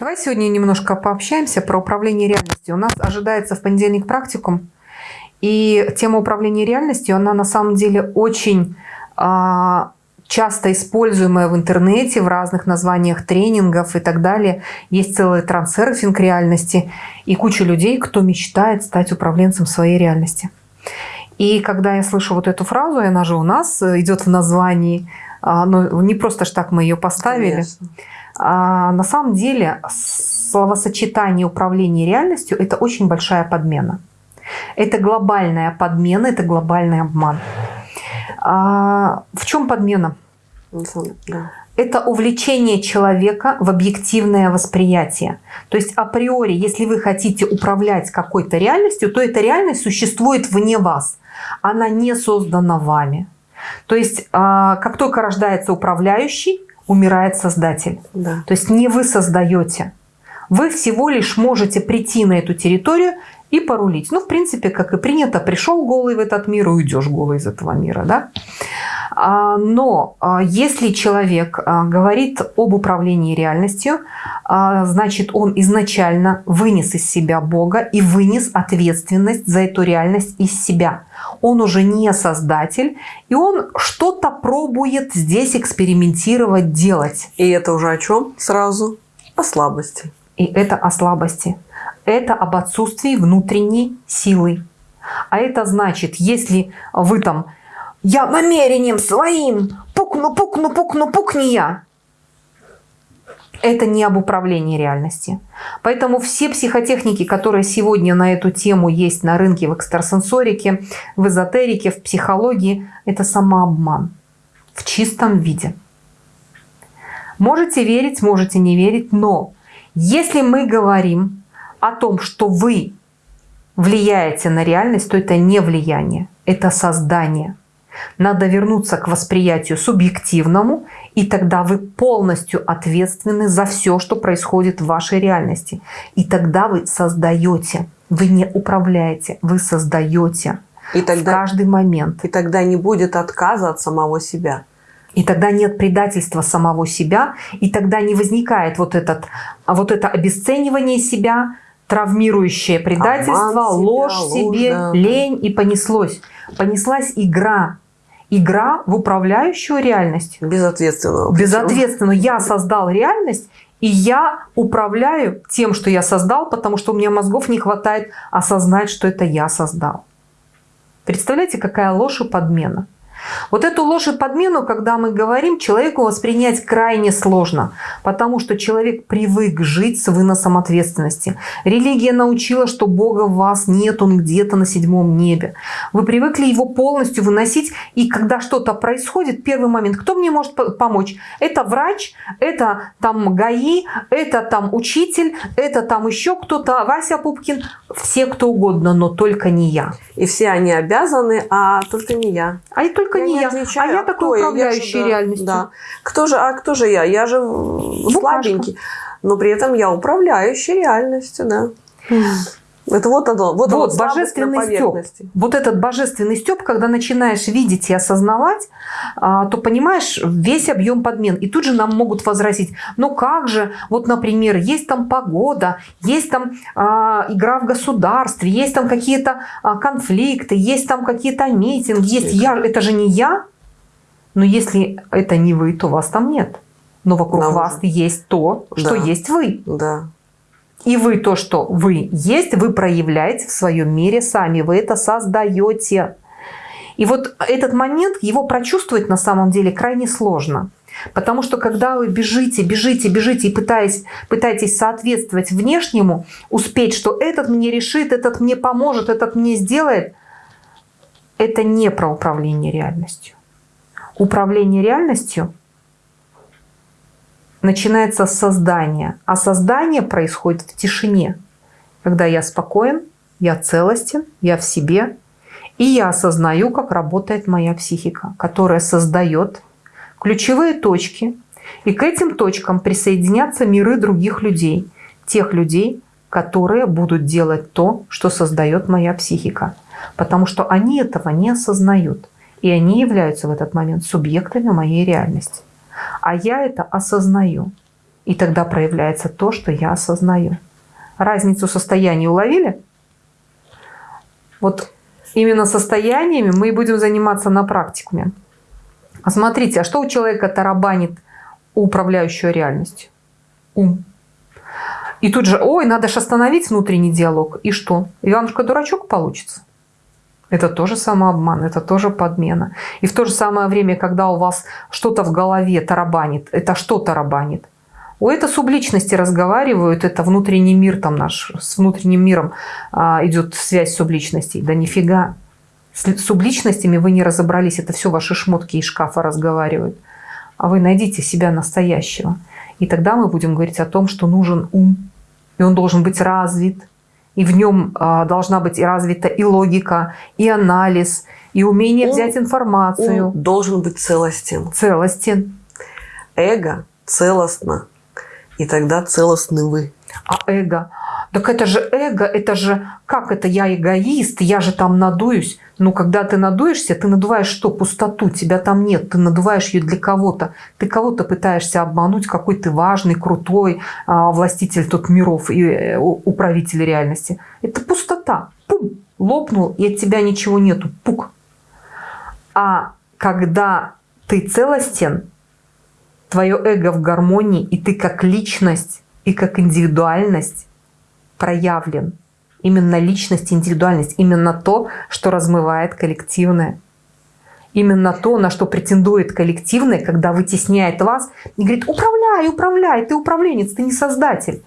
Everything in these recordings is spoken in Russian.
Давай сегодня немножко пообщаемся про управление реальностью. У нас ожидается в понедельник практикум, и тема управления реальностью, она на самом деле очень а, часто используемая в интернете, в разных названиях тренингов и так далее. Есть целый трансерфинг реальности и куча людей, кто мечтает стать управленцем своей реальности. И когда я слышу вот эту фразу, она же у нас идет в названии, ну, не просто ж так мы ее поставили. Конечно. А, на самом деле словосочетание управления реальностью – это очень большая подмена. Это глобальная подмена, это глобальный обман. А, в чем подмена? Это увлечение человека в объективное восприятие. То есть априори, если вы хотите управлять какой-то реальностью, то эта реальность существует вне вас. Она не создана вами. То есть а, как только рождается управляющий, умирает создатель. Да. То есть не вы создаете. Вы всего лишь можете прийти на эту территорию и порулить. Ну, в принципе, как и принято, пришел голый в этот мир и уйдешь голый из этого мира. Да? А, но а, если человек а, говорит об управлении реальностью, значит, он изначально вынес из себя Бога и вынес ответственность за эту реальность из себя. Он уже не создатель, и он что-то пробует здесь экспериментировать, делать. И это уже о чем сразу? О слабости. И это о слабости. Это об отсутствии внутренней силы. А это значит, если вы там я намерением своим пукну, пукну, пукну, пукни я. Это не об управлении реальности. Поэтому все психотехники, которые сегодня на эту тему есть на рынке в экстрасенсорике, в эзотерике, в психологии, это самообман в чистом виде. Можете верить, можете не верить, но если мы говорим о том, что вы влияете на реальность, то это не влияние, это создание. Надо вернуться к восприятию субъективному, и тогда вы полностью ответственны за все, что происходит в вашей реальности. И тогда вы создаете, вы не управляете, вы создаете и тогда, в каждый момент. И тогда не будет отказа от самого себя. И тогда нет предательства самого себя, и тогда не возникает вот, этот, вот это обесценивание себя, травмирующее предательство, Обман ложь себя, себе, ложь, да. лень, и понеслось. Понеслась игра, игра в управляющую реальность. Безответственно. Безответственно. Я создал реальность, и я управляю тем, что я создал, потому что у меня мозгов не хватает осознать, что это я создал. Представляете, какая ложь и подмена? Вот эту ложь и подмену, когда мы говорим, человеку воспринять крайне сложно, потому что человек привык жить с выносом ответственности. Религия научила, что Бога в вас нет, Он где-то на седьмом небе. Вы привыкли его полностью выносить, и когда что-то происходит, первый момент, кто мне может помочь? Это врач, это там ГАИ, это там учитель, это там еще кто-то, Вася Пупкин, все кто угодно, но только не я. И все они обязаны, а только не я. А и только только я не, не я. Отвечаю, а я а такой управляющий я же, реальностью. Да. Кто же, а кто же я? Я же Букашка. слабенький. Но при этом я управляющий реальностью, да. Это вот оно, вот, вот, вот божественный стёб. Вот этот божественный стёб, когда начинаешь видеть и осознавать, а, то понимаешь весь объем подмен. И тут же нам могут возразить, ну как же, вот, например, есть там погода, есть там а, игра в государстве, есть там какие-то а, конфликты, есть там какие-то митинги, есть я, это же не я. Но если это не вы, то вас там нет. Но вокруг Нам вас уже. есть то, что да. есть вы. Да. И вы то, что вы есть, вы проявляете в своем мире сами. Вы это создаете. И вот этот момент, его прочувствовать на самом деле крайне сложно. Потому что когда вы бежите, бежите, бежите и пытаетесь, пытаетесь соответствовать внешнему, успеть, что этот мне решит, этот мне поможет, этот мне сделает, это не про управление реальностью. Управление реальностью начинается с создания. А создание происходит в тишине, когда я спокоен, я целостен, я в себе, и я осознаю, как работает моя психика, которая создает ключевые точки, и к этим точкам присоединятся миры других людей, тех людей, которые будут делать то, что создает моя психика. Потому что они этого не осознают. И они являются в этот момент субъектами моей реальности. А я это осознаю. И тогда проявляется то, что я осознаю. Разницу состояний уловили? Вот именно состояниями мы и будем заниматься на практикуме. А смотрите, а что у человека тарабанит управляющую реальностью? Ум. И тут же, ой, надо же остановить внутренний диалог. И что? Иванушка-дурачок получится? Это тоже самообман, это тоже подмена. И в то же самое время, когда у вас что-то в голове тарабанит, это что тарабанит? У это субличности разговаривают, это внутренний мир там наш, с внутренним миром а, идет связь субличностей. Да нифига. С субличностями вы не разобрались, это все ваши шмотки из шкафа разговаривают. А вы найдите себя настоящего. И тогда мы будем говорить о том, что нужен ум, и он должен быть развит, и в нем а, должна быть и развита и логика, и анализ, и умение ум, взять информацию. Ум должен быть целостен. Целостен. Эго целостно, и тогда целостны вы. А эго? Так это же эго, это же, как это я эгоист, я же там надуюсь. Ну, когда ты надуешься, ты надуваешь что? Пустоту, тебя там нет, ты надуваешь ее для кого-то. Ты кого-то пытаешься обмануть, какой ты важный, крутой а, властитель тут миров и э, управитель реальности. Это пустота. Пум, лопнул, и от тебя ничего нету. Пук. А когда ты целостен, твое эго в гармонии, и ты как личность, и как индивидуальность проявлен. Именно личность, индивидуальность, именно то, что размывает коллективное. Именно то, на что претендует коллективное, когда вытесняет вас и говорит, управляй, управляй, ты управленец, ты не создатель.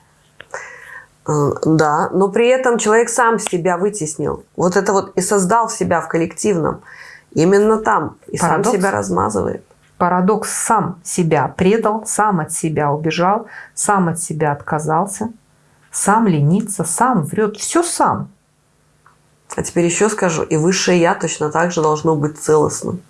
Да, но при этом человек сам себя вытеснил. Вот это вот и создал себя в коллективном. Именно там. И Парадокс. сам себя размазывает парадокс сам себя предал, сам от себя убежал, сам от себя отказался, сам ленится, сам врет, все сам. А теперь еще скажу, и высшее Я точно так же должно быть целостным.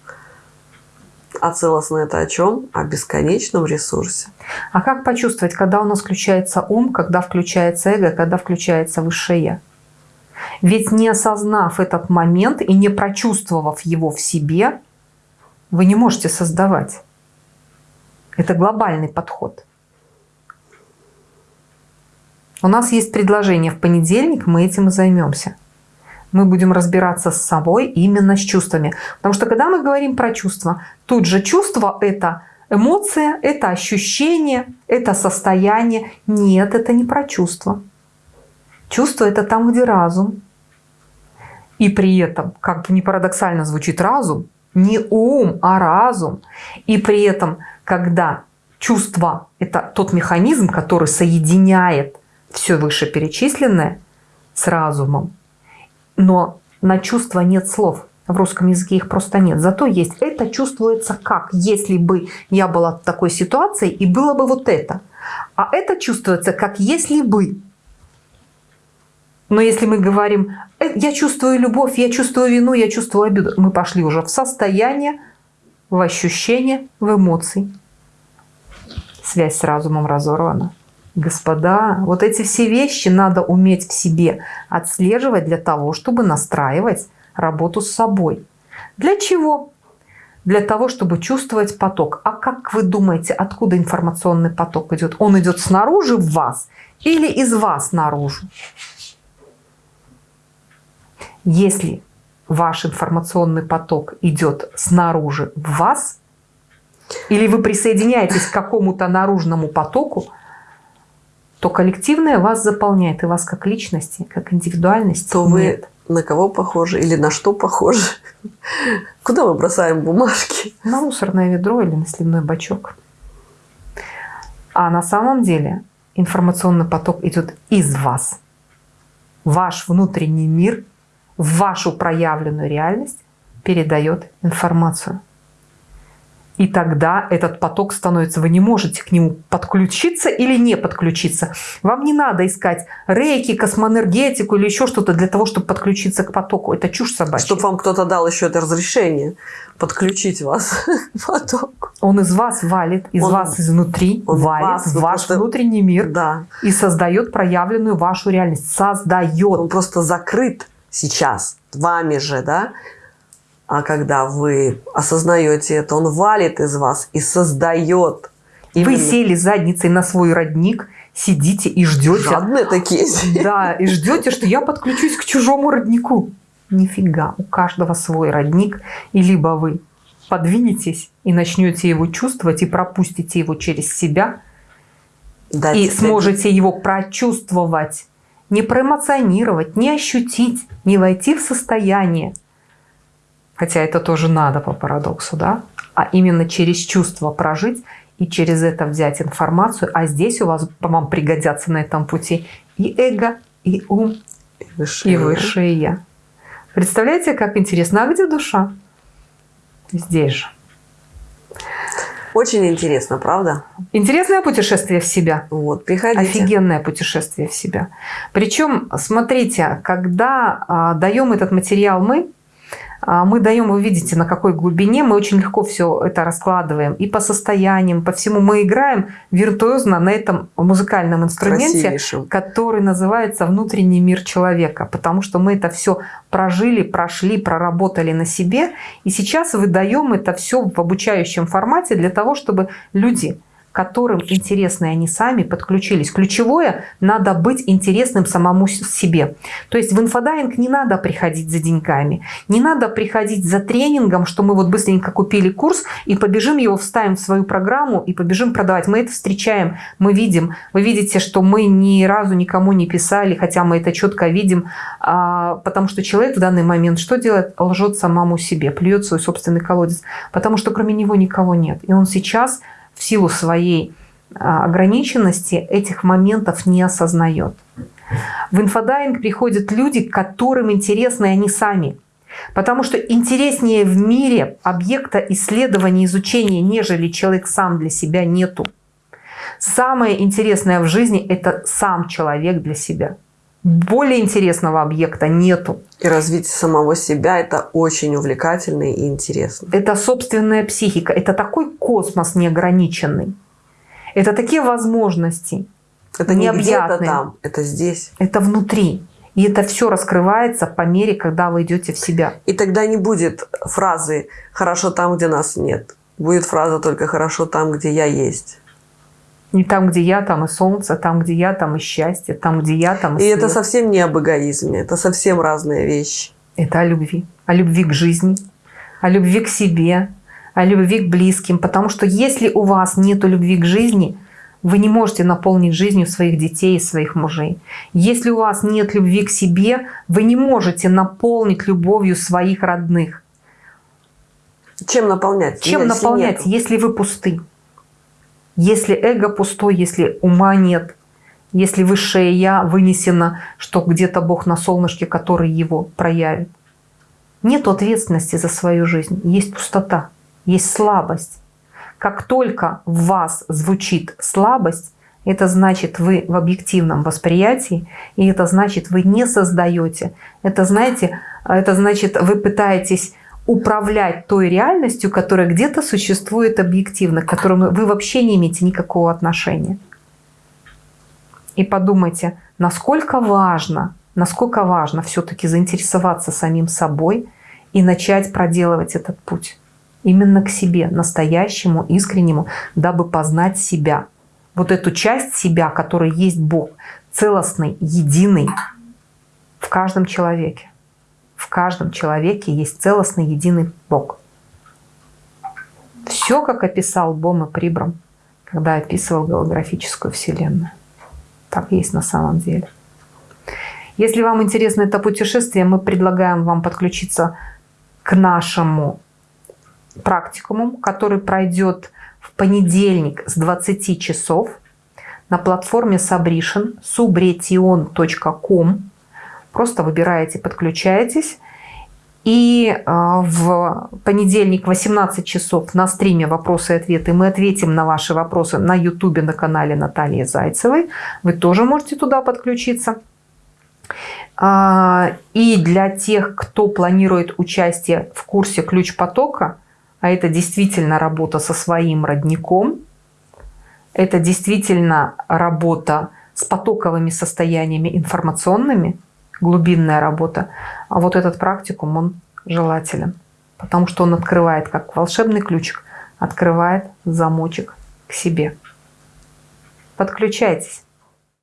А целостно это о чем? О бесконечном ресурсе. А как почувствовать, когда у нас включается ум, когда включается эго, когда включается высшее Я? Ведь не осознав этот момент и не прочувствовав его в себе, вы не можете создавать. Это глобальный подход. У нас есть предложение в понедельник, мы этим и займемся. Мы будем разбираться с собой именно с чувствами. Потому что когда мы говорим про чувства, тут же чувство – это эмоция, это ощущение, это состояние. Нет, это не про чувство. Чувство – это там, где разум. И при этом, как бы не парадоксально звучит разум, не ум, а разум. И при этом, когда чувство – это тот механизм, который соединяет все вышеперечисленное с разумом, но на чувство нет слов. В русском языке их просто нет. Зато есть. Это чувствуется как, если бы я была в такой ситуации и было бы вот это. А это чувствуется как если бы. Но если мы говорим, «Э, я чувствую любовь, я чувствую вину, я чувствую обиду, мы пошли уже в состояние, в ощущение, в эмоции. Связь с разумом разорвана. Господа, вот эти все вещи надо уметь в себе отслеживать для того, чтобы настраивать работу с собой. Для чего? Для того, чтобы чувствовать поток. А как вы думаете, откуда информационный поток идет? Он идет снаружи в вас или из вас наружу? Если ваш информационный поток идет снаружи в вас, или вы присоединяетесь к какому-то наружному потоку, то коллективное вас заполняет, и вас как личности, как индивидуальности То нет. вы на кого похожи или на что похожи? Куда мы бросаем бумажки? На мусорное ведро или на сливной бачок. А на самом деле информационный поток идет из вас. Ваш внутренний мир в вашу проявленную реальность передает информацию. И тогда этот поток становится, вы не можете к нему подключиться или не подключиться. Вам не надо искать рейки, космоэнергетику или еще что-то для того, чтобы подключиться к потоку. Это чушь собачья. Чтобы вам кто-то дал еще это разрешение подключить вас к потоку. Он из вас валит, из он, вас изнутри он валит вас, ваш просто... внутренний мир да. и создает проявленную вашу реальность. Создает. Он просто закрыт сейчас вами же, да, а когда вы осознаете это, он валит из вас и создает. Именно. Вы сели задницей на свой родник, сидите и ждете. Жадные такие. Да, и ждете, что я подключусь к чужому роднику. Нифига, у каждого свой родник. И либо вы подвинетесь и начнете его чувствовать, и пропустите его через себя, да, и сможете его прочувствовать, не проэмоционировать, не ощутить, не войти в состояние, хотя это тоже надо по парадоксу, да, а именно через чувство прожить и через это взять информацию, а здесь у вас вам пригодятся на этом пути и эго, и ум, и высшее, и высшее я. Представляете, как интересно, а где душа? Здесь же. Очень интересно, правда? Интересное путешествие в себя. Вот, приходите. Офигенное путешествие в себя. Причем, смотрите, когда а, даем этот материал мы, мы даем, вы видите, на какой глубине, мы очень легко все это раскладываем. И по состояниям, по всему мы играем виртуозно на этом музыкальном инструменте, который называется «Внутренний мир человека». Потому что мы это все прожили, прошли, проработали на себе. И сейчас выдаем это все в обучающем формате для того, чтобы люди которым интересны они сами, подключились. Ключевое – надо быть интересным самому себе. То есть в инфодайвинг не надо приходить за деньгами, не надо приходить за тренингом, что мы вот быстренько купили курс и побежим его, вставим в свою программу и побежим продавать. Мы это встречаем, мы видим. Вы видите, что мы ни разу никому не писали, хотя мы это четко видим, а, потому что человек в данный момент что делает? Лжет самому себе, плюет в свой собственный колодец, потому что кроме него никого нет. И он сейчас силу своей а, ограниченности этих моментов не осознает. В инфодайвинг приходят люди, которым интересны они сами. Потому что интереснее в мире объекта исследования, изучения, нежели человек сам для себя нету. Самое интересное в жизни – это сам человек для себя. Более интересного объекта нету. И развитие самого себя – это очень увлекательно и интересно. Это собственная психика. Это такой космос неограниченный. Это такие возможности Это не где-то там, это здесь. Это внутри. И это все раскрывается по мере, когда вы идете в себя. И тогда не будет фразы «хорошо там, где нас нет». Будет фраза только «хорошо там, где я есть». Не там, где я, там и солнце, там, где я, там и счастье, там, где я, там и И свет. это совсем не об эгоизме, это совсем разные вещи. Это о любви. О любви к жизни, о любви к себе, о любви к близким. Потому что если у вас нет любви к жизни, вы не можете наполнить жизнью своих детей и своих мужей. Если у вас нет любви к себе, вы не можете наполнить любовью своих родных. Чем наполнять? Чем наполнять, нету. если вы пусты? Если эго пустой, если ума нет, если высшее Я вынесено, что где-то Бог на солнышке, который его проявит. Нет ответственности за свою жизнь, есть пустота, есть слабость. Как только в вас звучит слабость, это значит, вы в объективном восприятии, и это значит, вы не создаете. Это, знаете, это значит, вы пытаетесь управлять той реальностью, которая где-то существует объективно, к которой вы вообще не имеете никакого отношения. И подумайте, насколько важно, насколько важно все-таки заинтересоваться самим собой и начать проделывать этот путь. Именно к себе, настоящему, искреннему, дабы познать себя. Вот эту часть себя, которая есть Бог, целостный, единый в каждом человеке. В каждом человеке есть целостный единый Бог. Все, как описал Бома Прибрам, когда описывал голографическую Вселенную. Так есть на самом деле. Если вам интересно это путешествие, мы предлагаем вам подключиться к нашему практикуму, который пройдет в понедельник с 20 часов на платформе Subration subretion.com Просто выбираете, подключаетесь. И а, в понедельник 18 часов на стриме «Вопросы и ответы» мы ответим на ваши вопросы на YouTube на канале Натальи Зайцевой. Вы тоже можете туда подключиться. А, и для тех, кто планирует участие в курсе «Ключ потока», а это действительно работа со своим родником, это действительно работа с потоковыми состояниями информационными – глубинная работа. А вот этот практикум, он желателен, потому что он открывает, как волшебный ключик, открывает замочек к себе. Подключайтесь.